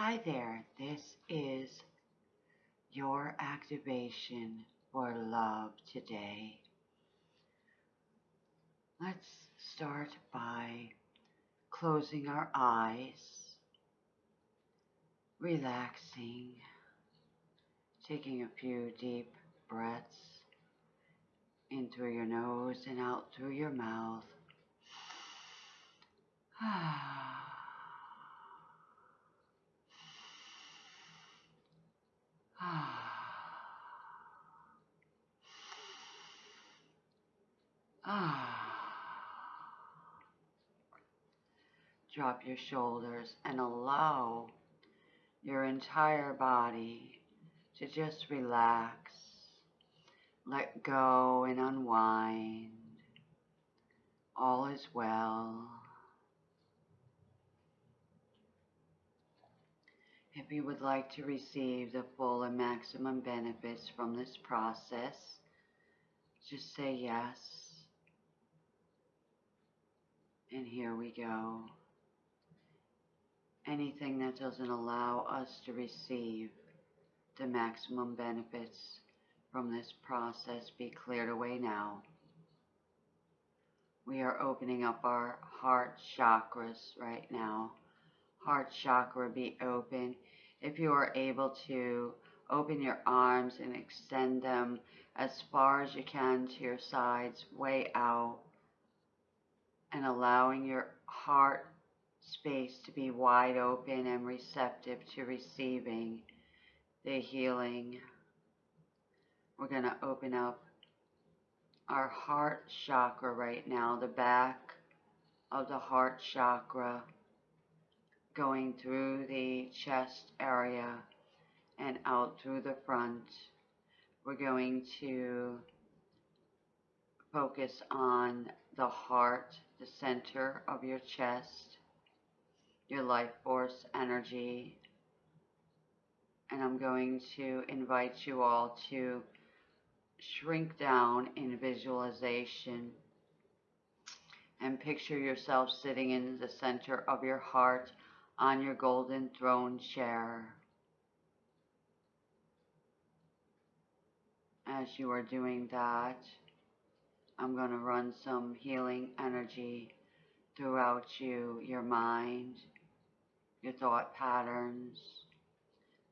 Hi there, this is your activation for love today. Let's start by closing our eyes, relaxing, taking a few deep breaths in through your nose and out through your mouth. Ah. Ah. Drop your shoulders and allow your entire body to just relax, let go and unwind. All is well. If you would like to receive the full and maximum benefits from this process, just say yes. And here we go. Anything that doesn't allow us to receive the maximum benefits from this process be cleared away now. We are opening up our heart chakras right now. Heart chakra be open if you are able to open your arms and extend them as far as you can to your sides, way out, and allowing your heart space to be wide open and receptive to receiving the healing. We're going to open up our heart chakra right now, the back of the heart chakra going through the chest area and out through the front. We're going to focus on the heart, the center of your chest, your life force energy. And I'm going to invite you all to shrink down in visualization and picture yourself sitting in the center of your heart on your golden throne chair. As you are doing that, I'm going to run some healing energy throughout you, your mind, your thought patterns,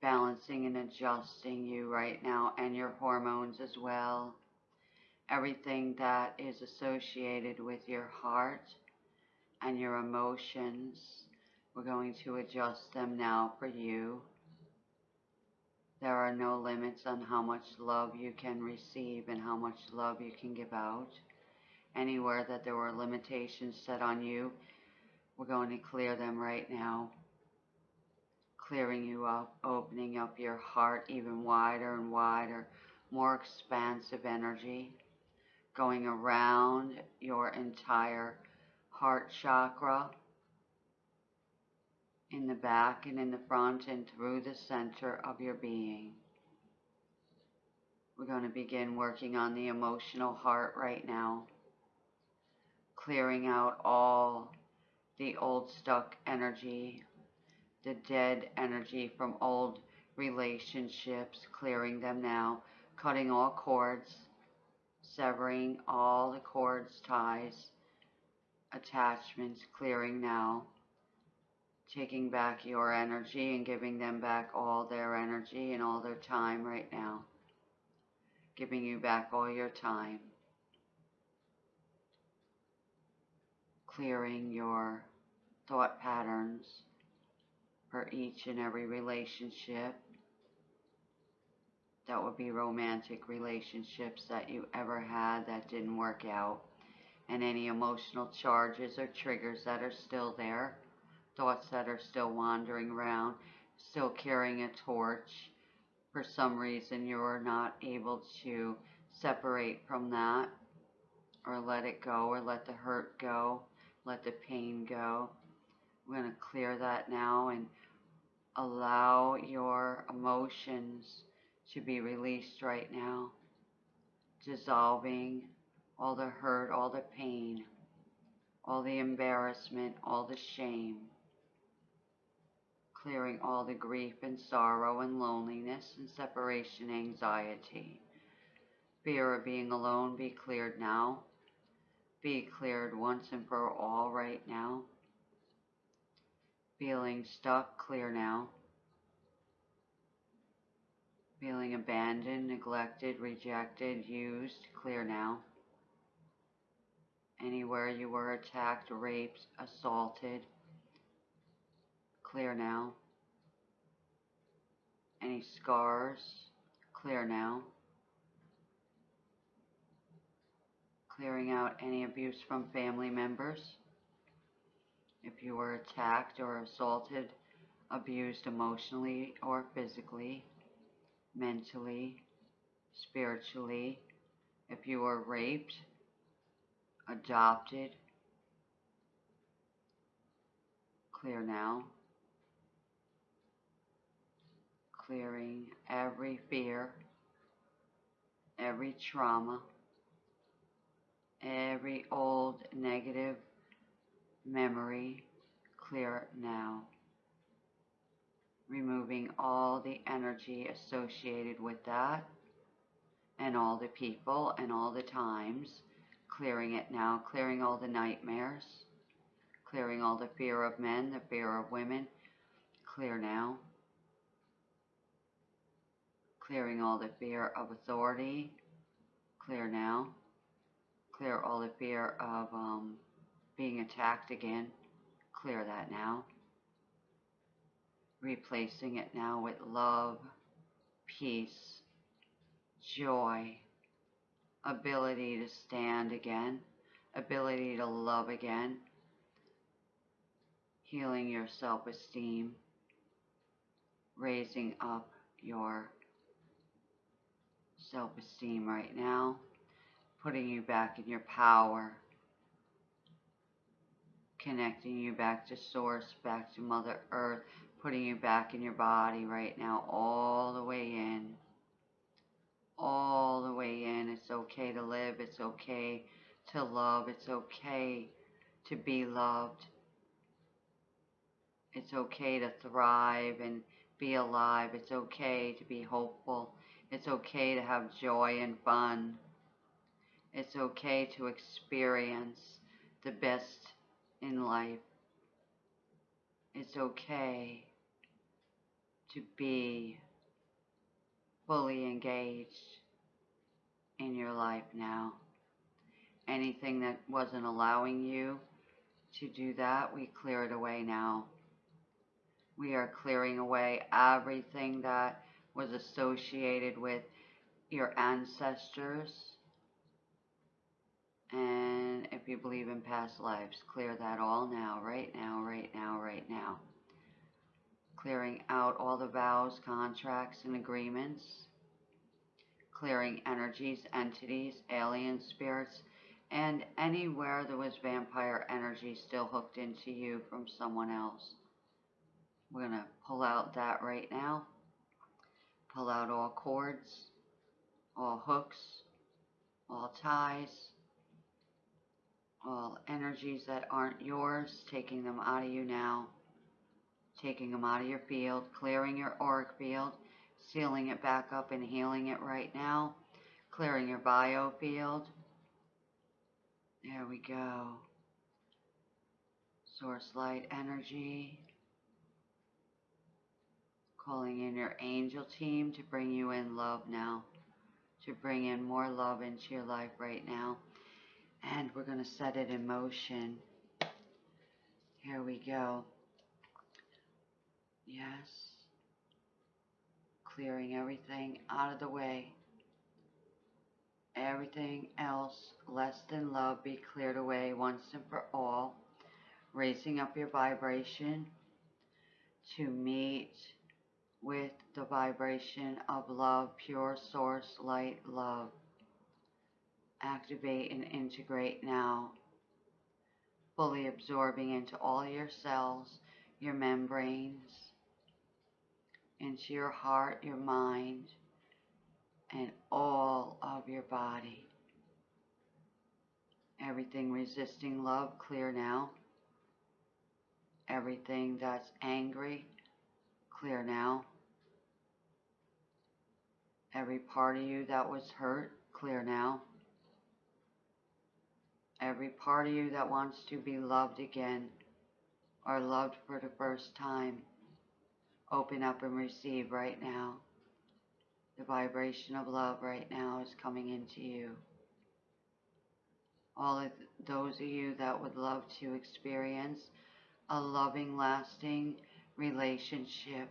balancing and adjusting you right now and your hormones as well. Everything that is associated with your heart and your emotions we're going to adjust them now for you. There are no limits on how much love you can receive and how much love you can give out. Anywhere that there were limitations set on you, we're going to clear them right now. Clearing you up, opening up your heart even wider and wider, more expansive energy, going around your entire heart chakra in the back and in the front and through the center of your being. We're going to begin working on the emotional heart right now, clearing out all the old stuck energy, the dead energy from old relationships, clearing them now, cutting all cords, severing all the cords, ties, attachments, clearing now taking back your energy and giving them back all their energy and all their time right now. Giving you back all your time. Clearing your thought patterns for each and every relationship. That would be romantic relationships that you ever had that didn't work out. And any emotional charges or triggers that are still there thoughts that are still wandering around, still carrying a torch. For some reason, you're not able to separate from that or let it go or let the hurt go, let the pain go. We're going to clear that now and allow your emotions to be released right now, dissolving all the hurt, all the pain, all the embarrassment, all the shame clearing all the grief and sorrow and loneliness and separation anxiety. Fear of being alone be cleared now. Be cleared once and for all right now. Feeling stuck, clear now. Feeling abandoned, neglected, rejected, used, clear now. Anywhere you were attacked, raped, assaulted, clear now. Any scars, clear now. Clearing out any abuse from family members. If you were attacked or assaulted, abused emotionally or physically, mentally, spiritually, if you were raped, adopted, clear now. Clearing every fear, every trauma, every old negative memory, clear now. Removing all the energy associated with that and all the people and all the times clearing it now, clearing all the nightmares, clearing all the fear of men, the fear of women, clear now. Clearing all the fear of authority, clear now. Clear all the fear of um, being attacked again, clear that now. Replacing it now with love, peace, joy, ability to stand again, ability to love again, healing your self-esteem, raising up your self-esteem right now, putting you back in your power, connecting you back to source, back to Mother Earth, putting you back in your body right now, all the way in all the way in. It's okay to live. It's okay to love. It's okay to be loved. It's okay to thrive and be alive. It's okay to be hopeful. It's okay to have joy and fun. It's okay to experience the best in life. It's okay to be fully engaged in your life now. Anything that wasn't allowing you to do that, we clear it away now. We are clearing away everything that was associated with your ancestors. And if you believe in past lives, clear that all now, right now, right now, right now clearing out all the vows, contracts, and agreements, clearing energies, entities, alien spirits, and anywhere there was vampire energy still hooked into you from someone else. We're going to pull out that right now. Pull out all cords, all hooks, all ties, all energies that aren't yours, taking them out of you now taking them out of your field, clearing your auric field, sealing it back up and healing it right now, clearing your biofield. There we go. Source light energy. Calling in your angel team to bring you in love now, to bring in more love into your life right now. And we're going to set it in motion. Here we go. Yes. Clearing everything out of the way. Everything else less than love be cleared away once and for all. Raising up your vibration to meet with the vibration of love, pure source light love. Activate and integrate now. Fully absorbing into all your cells, your membranes, into your heart, your mind, and all of your body. Everything resisting love, clear now. Everything that's angry, clear now. Every part of you that was hurt, clear now. Every part of you that wants to be loved again or loved for the first time, open up and receive right now. The vibration of love right now is coming into you. All of those of you that would love to experience a loving, lasting relationship,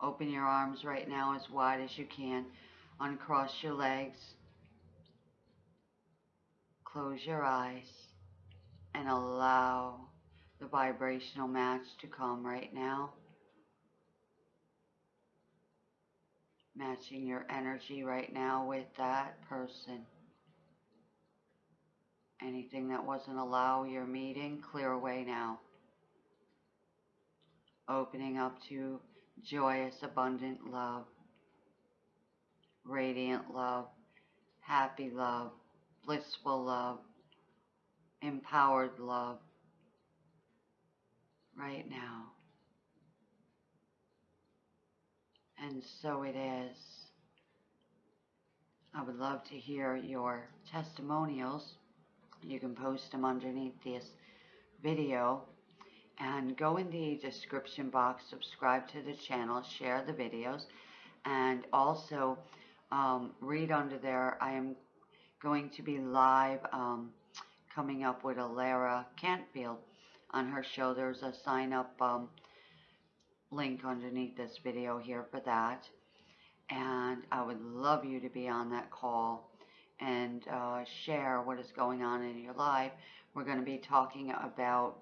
open your arms right now as wide as you can. Uncross your legs. Close your eyes and allow the vibrational match to come right now. Matching your energy right now with that person. Anything that wasn't allow your meeting, clear away now. Opening up to joyous, abundant love, radiant love, happy love, blissful love, empowered love, right now. And so it is. I would love to hear your testimonials. You can post them underneath this video and go in the description box, subscribe to the channel, share the videos, and also um, read under there. I am going to be live um, coming up with Alara Cantfield on her show. There's a sign up um, link underneath this video here for that. And I would love you to be on that call and uh, share what is going on in your life. We're going to be talking about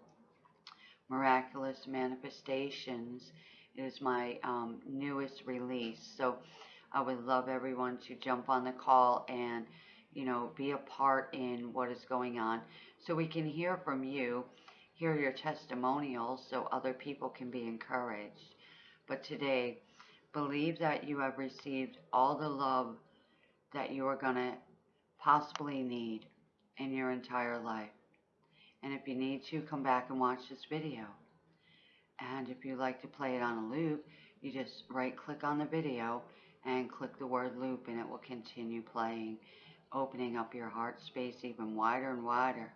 miraculous manifestations. It is my um, newest release. So I would love everyone to jump on the call and, you know, be a part in what is going on so we can hear from you hear your testimonials so other people can be encouraged. But today, believe that you have received all the love that you are going to possibly need in your entire life. And if you need to, come back and watch this video. And if you like to play it on a loop, you just right click on the video and click the word loop and it will continue playing, opening up your heart space even wider and wider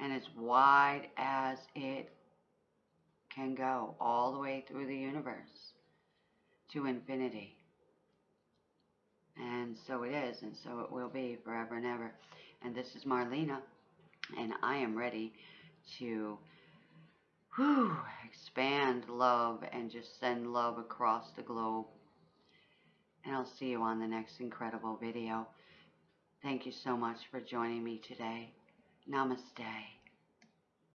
and as wide as it can go, all the way through the universe to infinity. And so it is, and so it will be forever and ever. And this is Marlena, and I am ready to whew, expand love and just send love across the globe. And I'll see you on the next incredible video. Thank you so much for joining me today. Namaste.